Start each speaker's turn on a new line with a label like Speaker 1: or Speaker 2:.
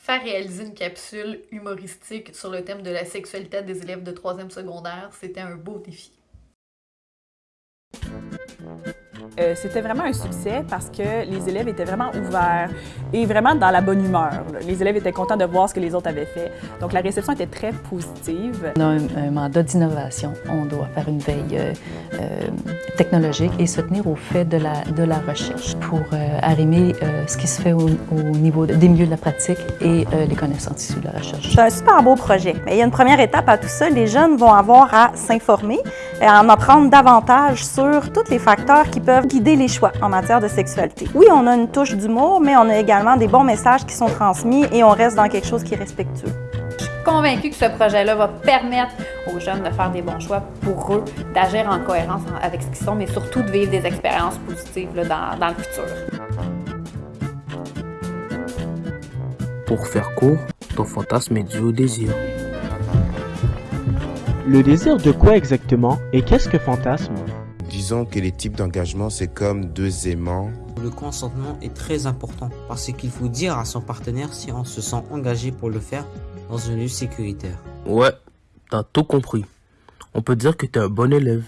Speaker 1: Faire réaliser une capsule humoristique sur le thème de la sexualité des élèves de troisième secondaire, c'était un beau défi.
Speaker 2: Euh, c'était vraiment un succès parce que les élèves étaient vraiment ouverts et vraiment dans la bonne humeur. Les élèves étaient contents de voir ce que les autres avaient fait. Donc la réception était très positive.
Speaker 3: On a un, mandat d'innovation. On doit faire une veille euh, euh, technologique et se tenir au fait de la, de la recherche pour arrimer ce qui se fait au, niveau des milieux de la pratique et les connaissances issues de la recherche.
Speaker 4: C'est un super beau projet. Mais il y a une première étape à tout ça. Les jeunes vont avoir à s'informer et à en apprendre davantage sur tous les facteurs qui peuvent guider les choix en matière de sexualité. Oui, on a une touche d'humour, mais on a également des bons messages qui sont transmis et on reste dans quelque chose qui est respectueux.
Speaker 5: Je suis convaincue que ce projet-là va permettre aux jeunes de faire des bons choix pour eux, d'agir en cohérence avec ce qu'ils sont, mais surtout de vivre des expériences positives dans, dans le futur.
Speaker 6: Pour faire court, ton fantasme est dû au désir.
Speaker 7: Le désir de quoi exactement et qu'est-ce que fantasme?
Speaker 8: Disons que les types d'engagement, c'est comme deux aimants.
Speaker 9: Le consentement est très important parce qu'il faut dire à son partenaire si on se sent engagé pour le faire dans un lieu sécuritaire.
Speaker 6: Ouais, t'as tout compris. On peut dire que t'es un bon élève.